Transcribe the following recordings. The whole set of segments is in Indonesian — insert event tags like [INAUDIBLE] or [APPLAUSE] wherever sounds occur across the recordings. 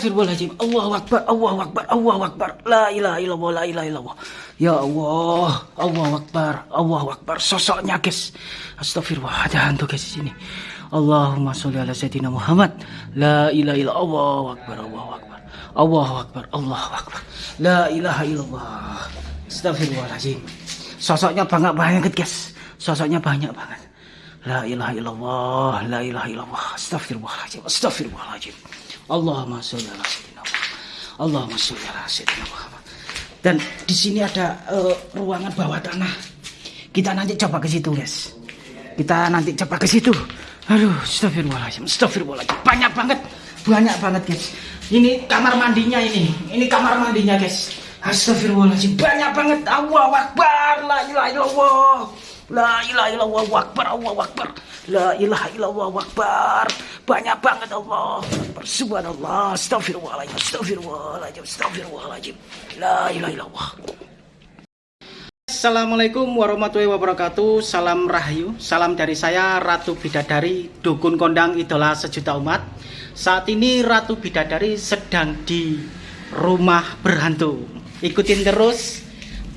Astagfirullahaladzim. Allahu Akbar, Allahu Akbar, Allahu Akbar. La ilaha illallah, la ilaha illallah. Ya Allah, Allahu Akbar, Allahu Akbar. Sosoknya guys. Astagfirullah, ada hantu guys di sini. Allahumma sholli ala sayyidina Muhammad. La ilaha illallah, Allahu Akbar, Allahu Akbar. Allahu Akbar, Allahu Akbar. La ilaha illallah. Astagfirullahaladzim. Sosoknya banyak banget guys. Sosoknya banyak banget. La ilaha illallah, la ilaha illallah. Astagfirullahaladzim, astagfirullahaladzim. Allahumma sholli ala sayyidina Muhammad. Allahumma sholli ala sayyidina Muhammad. Dan di sini ada uh, ruangan bawah tanah. Kita nanti coba ke situ, guys. Kita nanti coba ke situ. Aduh, astagfirullahaladzim, astagfirullahaladzim. Banyak banget, banyak banget, guys. Ini kamar mandinya ini. Ini kamar mandinya, guys. Astagfirullahaladzim, banyak banget. Allahu Akbar, la ilaha illallah. La ilaha illallah akbar Allah akbar. La ilaha illallah akbar. Banyak banget Allah. Subhanallah. Astagfirullahaladzim. Astagfirullahaladzim. Astagfirullahaladzim. La ilaha illallah. Assalamualaikum warahmatullahi wabarakatuh Salam Rahayu Salam dari saya Ratu Bidadari Dukun Kondang Idola Sejuta Umat Saat ini Ratu Bidadari sedang di rumah berhantu Ikutin terus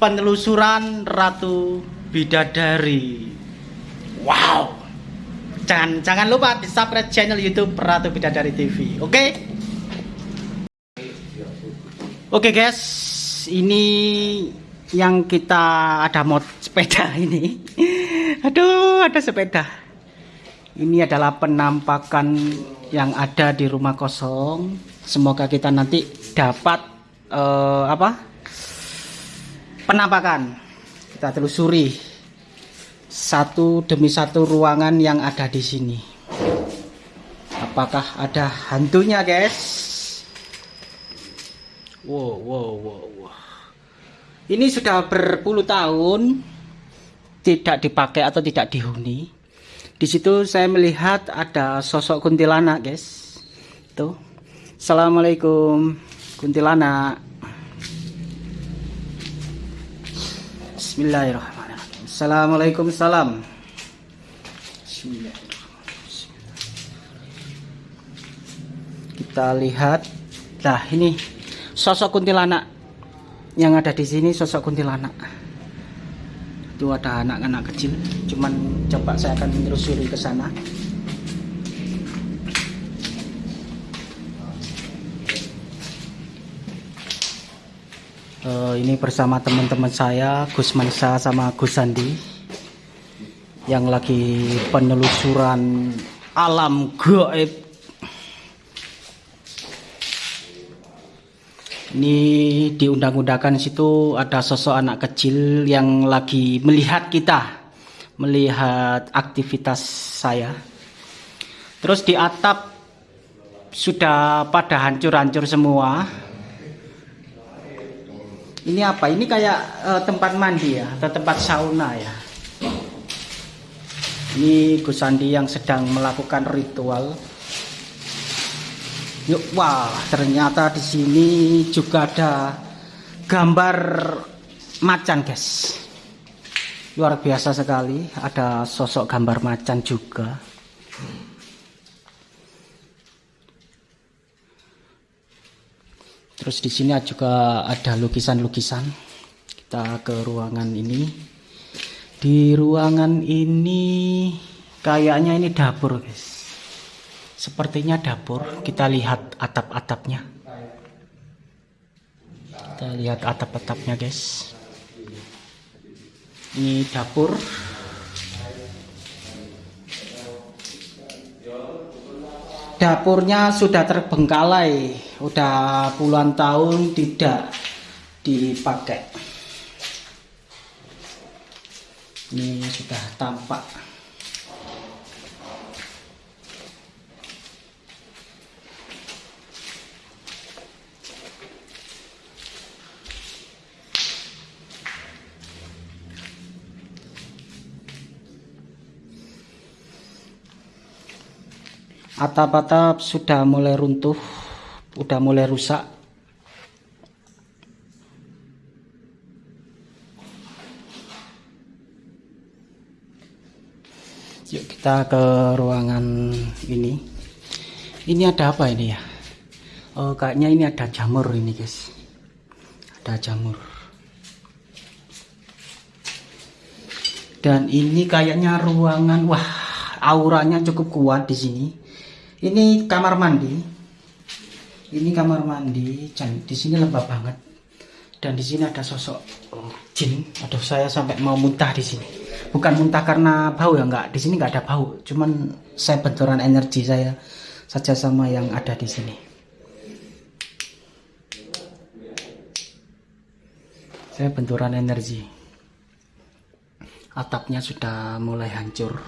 penelusuran Ratu Bidadari. Wow. Jangan jangan lupa di subscribe channel YouTube Ratu Bidadari TV. Oke? Okay? Oke okay guys, ini yang kita ada mod sepeda [LAUGHS] ini. Aduh, ada sepeda. Ini adalah penampakan yang ada di rumah kosong. Semoga kita nanti dapat uh, apa? Penampakan kita telusuri satu demi satu ruangan yang ada di sini. Apakah ada hantunya, guys? Wow, wow, wow, wow. Ini sudah berpuluh tahun tidak dipakai atau tidak dihuni. Di situ saya melihat ada sosok kuntilanak, guys. Tuh. Assalamualaikum, kuntilanak. Bismillahirrahmanirrahim. Assalamualaikum salam. Kita lihat, nah ini sosok kuntilanak yang ada di sini sosok kuntilanak. Itu ada anak-anak kecil, cuman coba saya akan menelusuri ke sana. Uh, ini bersama teman-teman saya Gus Mansa sama Gus Sandi yang lagi penelusuran alam gaib. Ini diundang-undangkan situ ada sosok anak kecil yang lagi melihat kita melihat aktivitas saya. Terus di atap sudah pada hancur-hancur semua ini apa? Ini kayak uh, tempat mandi ya atau tempat sauna ya? Ini Gus Sandi yang sedang melakukan ritual. Yuk wah ternyata di sini juga ada gambar macan guys. Luar biasa sekali ada sosok gambar macan juga Terus di sini juga ada lukisan-lukisan. Kita ke ruangan ini. Di ruangan ini kayaknya ini dapur, guys. Sepertinya dapur. Kita lihat atap-atapnya. Kita lihat atap-atapnya, guys. Ini dapur. Dapurnya sudah terbengkalai. Udah puluhan tahun tidak dipakai. Ini sudah tampak atap-atap sudah mulai runtuh udah mulai rusak yuk kita ke ruangan ini ini ada apa ini ya Oh, kayaknya ini ada jamur ini guys. Ada jamur. Dan ini kayaknya ruangan, wah, auranya cukup kuat di sini. Ini kamar mandi. Ini kamar mandi, dan di sini lembab banget. Dan di sini ada sosok jin. Aduh, saya sampai mau muntah di sini. Bukan muntah karena bau ya, enggak. Di sini enggak ada bau. Cuman saya benturan energi saya saja sama yang ada di sini. saya benturan energi atapnya sudah mulai hancur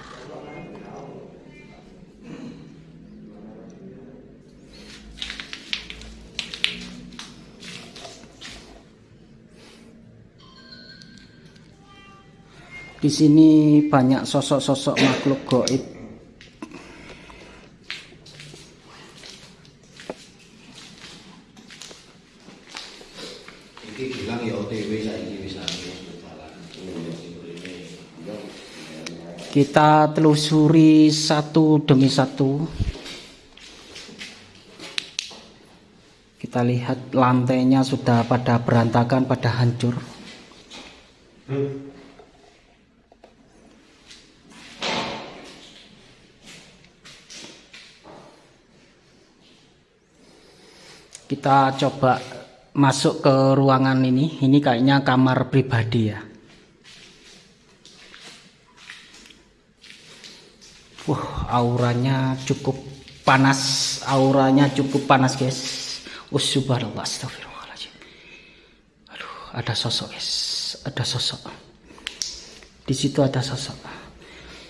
di sini banyak sosok-sosok makhluk goib kita telusuri satu demi satu. Kita lihat lantainya sudah pada berantakan pada hancur kita coba masuk ke ruangan ini ini kayaknya kamar pribadi ya Wah, auranya cukup panas. Auranya cukup panas, guys. Subhanallah, astagfirullahaladzim. Aduh, ada sosok, guys. Ada sosok. Di situ ada sosok.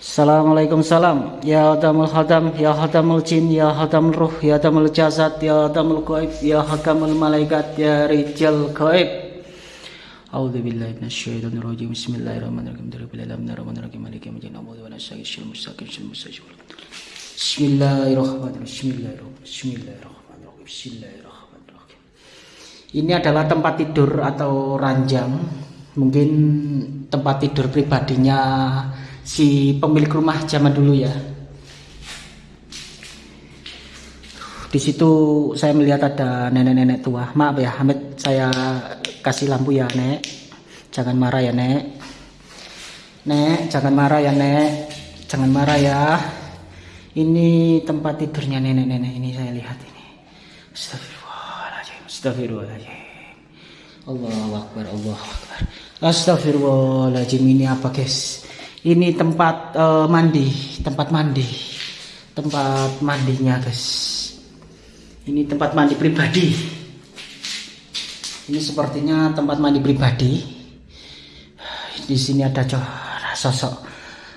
Assalamualaikum salam Ya Adamul Hadam Ya Hadamul Jin Ya Hadamul Ruh Ya Hadamul Jasad Ya Hadamul Qaib Ya Hadamul Malaikat Ya Rijal Qaib A'udhu billahi minasyaitonir rajim. Bismillahirrahmanirrahim. Bismillahirrahmanirrahim. Maliki yaumiddin. Na'budu wa nasta'inu. Ihdinash mustaqim. Bismillahirrahmanirrahim. Bismillahirrahmanirrahim. Bismillahirrahmanirrahim. Bismillahirrahmanirrahim. Ini adalah tempat tidur atau ranjang. Mungkin tempat tidur pribadinya si pemilik rumah zaman dulu ya. Di situ saya melihat ada nenek-nenek tua. Maaf ya Hamid saya kasih lampu ya nek. Jangan marah ya nek. Nek jangan marah ya nek. Jangan marah ya. Ini tempat tidurnya nenek-nenek ini saya lihat ini. Astagfirullahaladzim astagfirullahaladzim Allah Akbar Allah Akbar. Astagfirullahaladzim ini apa guys ini tempat uh, mandi tempat mandi tempat mandinya guys ini tempat mandi pribadi ini sepertinya tempat mandi pribadi. Di sini ada sosok,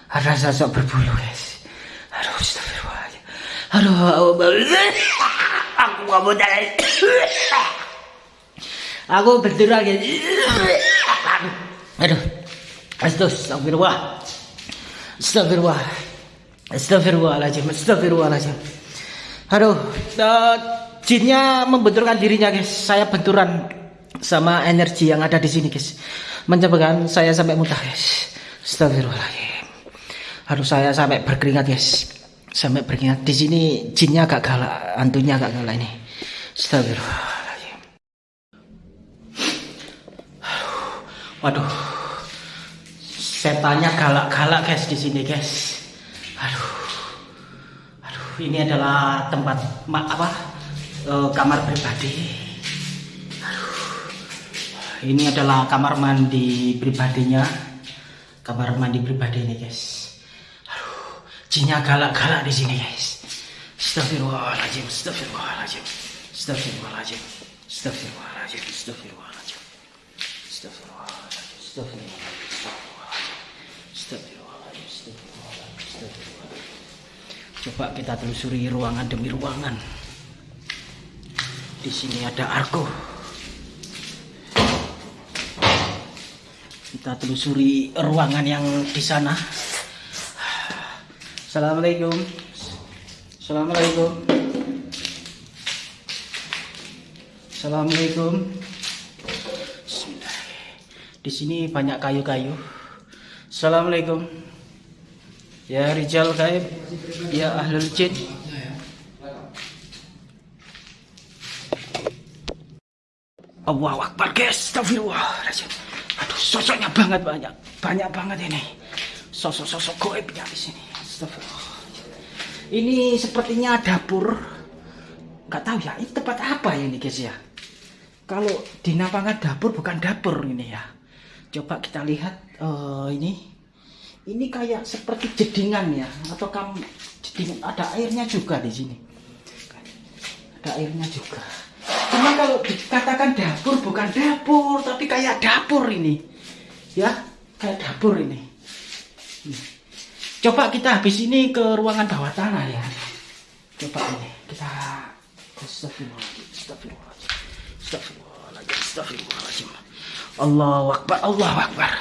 ada sosok berbulu, guys. Aduh, astagfirullahaladzim. Aduh, aku gak mau jalan. Aku betul lagi. Aduh, astagfirullah. Astagfirullah. Astagfirullahaladzim. Astagfirullahaladzim. Aduh, uh, jinnya membenturkan dirinya guys. Saya benturan sama energi yang ada di sini guys. Menyebabkan saya sampai muntah guys. Astagfirullahaladzim harus saya sampai berkeringat guys. Sampai berkeringat. Di sini jinnya agak galak. Antunya agak galak ini. Astagfirullahaladzim waduh setannya galak-galak guys di sini guys. Aduh. Aduh ini adalah tempat apa? Uh, kamar pribadi. Ini adalah kamar mandi pribadinya. Kamar mandi pribadi ini guys. Aduh. Jinnya galak-galak di sini guys. Astagfirullahaladzim Astagfirullahaladzim Astagfirullahaladzim Astagfirullahaladzim Astagfirullahaladzim Astagfirullahaladzim Astagfirullahaladzim Coba kita telusuri ruangan demi ruangan. Di sini ada arko kita telusuri ruangan yang di sana. Assalamualaikum. Assalamualaikum. Assalamualaikum. Di sini banyak kayu-kayu. Assalamualaikum ya Rijal Gaib ya Ahlul Jin Allah Akbar guys, astagfirullahaladzim. Aduh, sosoknya banget banyak, banyak banget ini. Sosok-sosok goibnya di sini. Astagfirullah. Ini sepertinya dapur. Gak tahu ya, ini tempat apa ini guys ya? Kalau dinamakan dapur bukan dapur ini ya. Coba kita lihat eh, ini. Ini kayak seperti jedingan ya, atau kamu jedingan ada airnya juga di sini. Ada airnya juga. Cuma kalau dikatakan dapur bukan dapur, tapi kayak dapur ini. Ya, kayak dapur ini. Coba kita habis ini ke ruangan bawah tanah ya. Coba ini kita Astagfirullahaladzim, astagfirullahaladzim, astagfirullahaladzim, astagfirullahaladzim. Allahu Akbar, Allahu Akbar.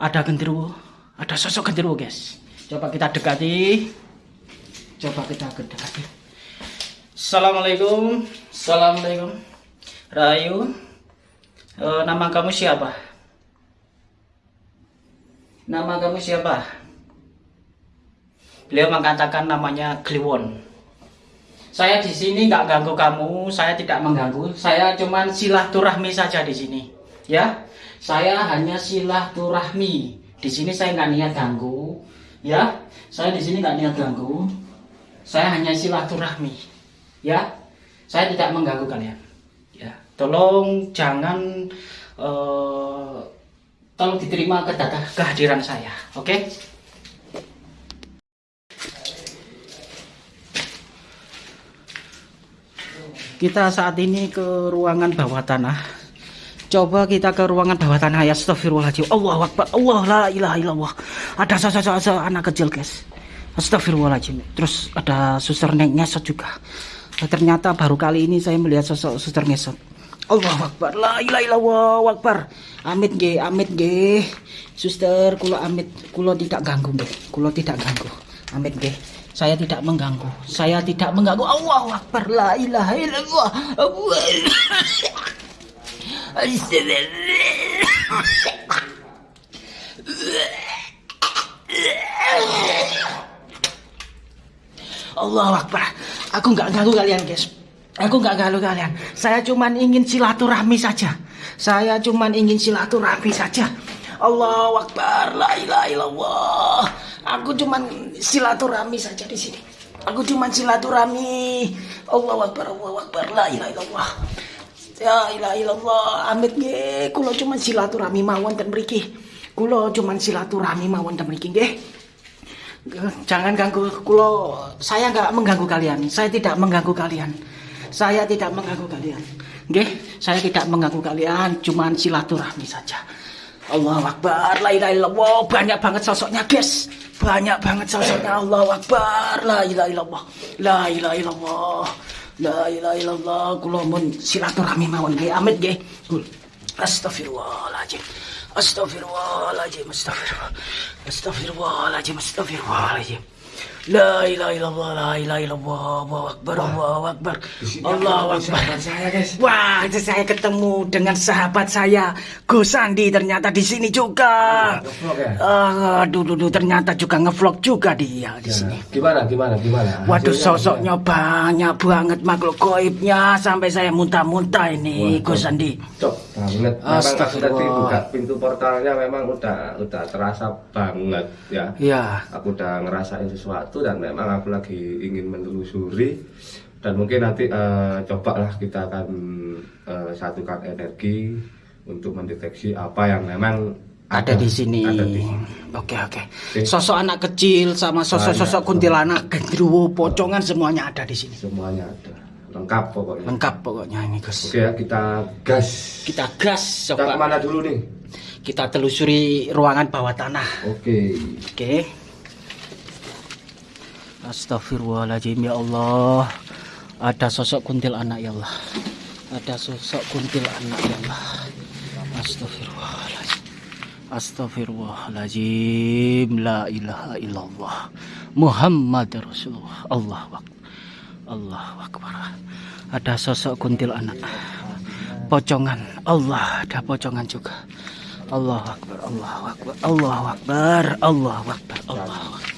Ada genderuwo, ada sosok genderuwo guys. Coba kita dekati. Coba kita dekati. Assalamualaikum, assalamualaikum. Rayu, Eh, nama kamu siapa? Nama kamu siapa? Beliau mengatakan namanya Kliwon. Saya di sini nggak ganggu kamu, saya tidak mengganggu. Saya cuman silaturahmi saja di sini. Ya, saya hanya silaturahmi. Di sini saya nggak niat ganggu. Ya, saya di sini nggak niat ganggu. Saya hanya silaturahmi. Ya, saya tidak mengganggu kalian. Ya, tolong jangan eh, tolong diterima kedata kehadiran saya. Oke? Kita saat ini ke ruangan bawah tanah. Coba kita ke ruangan bawah tanah ya Astagfirullahaladzim. Allah Akbar. Allah la ilaha illallah. Ada sosok-sosok anak kecil guys. Astagfirullahaladzim. Terus ada suster neng ngesot juga. Nah, Ternyata baru kali ini saya melihat sosok suster ngesot. Allah Akbar. La ilaha illallah Akbar. Amit ge amit ge Suster kulo amit. Kulo tidak ganggu ge Kulo tidak ganggu. Amit ge saya tidak mengganggu. Saya tidak mengganggu. Allah Akbar. La ilaha illallah. Allah. Allah Akbar. Aku nggak ganggu kalian, guys. Aku nggak ganggu kalian. Saya cuman ingin silaturahmi saja. Saya cuman ingin silaturahmi saja. Allah Akbar. La ilaha illallah. Aku cuman silaturahmi saja di sini. Aku cuman silaturahmi. Allah Akbar. Allah Akbar. La ilaha illallah. Ya ilaha illallah. Amit nggih, kula cuman silaturahmi mawon ten mriki. Kula cuman silaturahmi mawon ten mriki nggih. Jangan ganggu kulo. Saya nggak mengganggu kalian. Saya tidak mengganggu kalian. Saya tidak mengganggu kalian. Nggih, saya tidak mengganggu kalian. Cuman silaturahmi saja. Allah Akbar, la ilaha illallah. Banyak banget sosoknya, guys. Banyak banget sosoknya Allah Akbar, la ilaha illallah. La ilaha illallah. La ilaha illallah. Kulo mun silaturahmi mawon nggih. Amit nggih. Kul. Astagfirullahaladzim. Astagfirullahaladzim. Astagfirullah. Astagfirullahaladzim. Astagfirullahaladzim. La ilaha illallah, la ilaha illallah, Allahu Akbar, Allahu Akbar, Allahu Akbar. saya guys. Wah, itu saya ketemu dengan sahabat saya, Gus Sandi ternyata di sini juga. ya? Ah, aduh, aduh, aduh, ternyata juga ngevlog juga dia di sini. Gimana gimana gimana? Waduh, sosoknya banyak banget makhluk goibnya sampai saya muntah-muntah ini, Wah, Gus Sandi. Cok banget. Memang pas Astagfirullah. tadi buka pintu portalnya memang udah udah terasa banget ya. Ya, Aku udah ngerasain sesuatu dan memang aku lagi ingin menelusuri dan mungkin nanti eh, cobalah kita akan eh, satukan energi untuk mendeteksi apa yang memang ada di sini. Ada di sini. Oke, oke. Oke. Sosok anak kecil sama sosok-sosok kuntilanak, gendruwo, pocongan semuanya ada di sini. Semuanya ada. Lengkap pokoknya. Lengkap pokoknya ini, Gus. Oke ya, kita gas. Kita gas Kita coba. ke mana dulu nih? Kita telusuri ruangan bawah tanah. Oke. Oke. Astagfirullahaladzim ya Allah. Ada sosok kuntil anak ya Allah. Ada sosok kuntil anak ya Allah. Astagfirullahaladzim. Astagfirullahaladzim. La ilaha illallah. Muhammad Rasulullah. Allah. Allah Akbar. Ada sosok kuntil anak. Pocongan. Allah ada pocongan juga. Allah Akbar. Allah Akbar. Allah Akbar. Allah Akbar. Allah Akbar.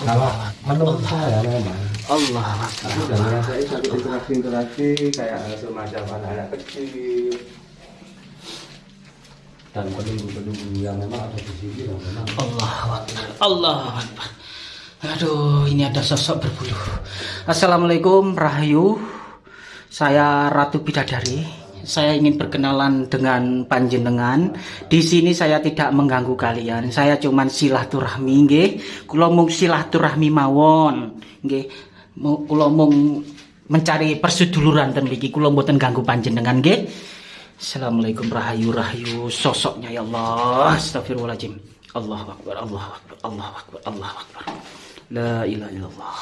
Kalau menurut saya memang Allah aku udah ngerasain satu interaksi interaksi kayak semacam anak-anak kecil dan penunggu-penunggu yang memang ada di sini yang memang Allah. Allah. Aduh, ini ada sosok berbulu. Assalamualaikum, Rahayu. Saya Ratu Bidadari. Saya ingin berkenalan dengan panjenengan. Di sini saya tidak mengganggu kalian. Saya cuman silaturahmi nggih. Kula mung silaturahmi mawon. Nggih. Kula mung mencari persuduluran ten mriki. Kula mboten ganggu panjenengan nggih. Assalamualaikum rahayu rahayu sosoknya ya Allah astagfirullahaladzim Allah akbar Allah akbar Allah akbar Allah akbar La ilaha illallah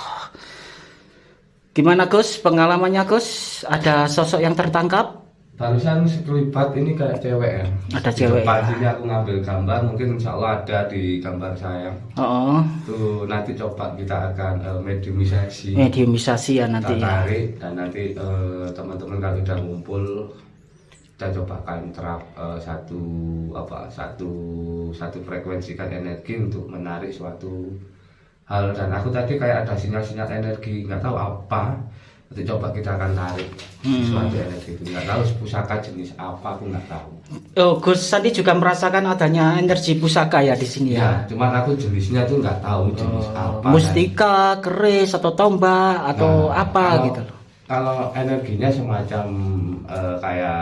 Gimana Gus pengalamannya Gus ada sosok yang tertangkap barusan sekelibat ini kayak cewek ya. Ada cewek, ya. sini aku ngambil gambar mungkin insya Allah ada di gambar saya. Oh. Tuh nanti coba kita akan eh, mediumisasi. Mediumisasi ya nanti kita ya. tarik dan nanti eh, teman-teman kalau udah ngumpul kita coba akan terap eh, satu apa satu satu frekuensikan energi untuk menarik suatu hal. Dan aku tadi kayak ada sinyal-sinyal energi nggak tahu apa nanti coba kita akan tarik Hmm. suatu energi itu nggak tahu pusaka jenis apa aku nggak tahu. Oh Gus Sandi juga merasakan adanya energi pusaka ya di sini ya? Ya cuman aku jenisnya tuh nggak tahu jenis Oh, apa mustika, keris atau tombak atau Nah, apa kalau- gitu loh? Kalau energinya semacam eh, kayak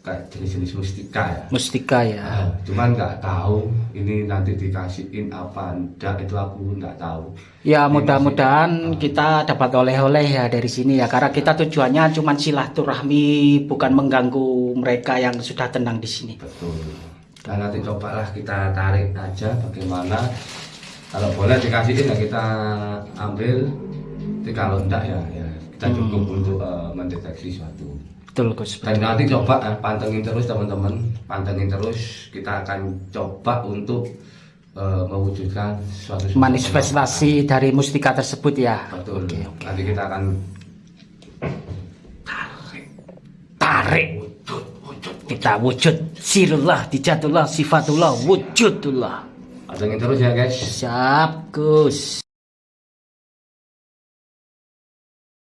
kayak jenis-jenis mustika ya. Mustika ya Nah, cuman nggak tahu ini nanti dikasihin apa enggak itu aku nggak tahu. Ya mudah-mudahan kita dapat oleh-oleh ya dari sini ya karena kita tujuannya cuma silaturahmi bukan mengganggu mereka yang sudah tenang di sini. betul. Dan nanti cobalah kita tarik aja bagaimana. Kalau boleh dikasihin ya kita ambil. Tapi kalau enggak ya, ya kita cukup untuk eh, mendeteksi suatu. Betul Gus. Dan nanti coba eh, pantengin terus teman-teman, pantengin terus. Kita akan coba untuk eh, mewujudkan suatu Manifestasi dari mustika tersebut ya. Betul. Oke, oke. Nanti kita akan Tarik. Kita wujud. Sirullah, dijatullah, sifatullah, wujudullah. pantengin terus ya guys. Siap Gus.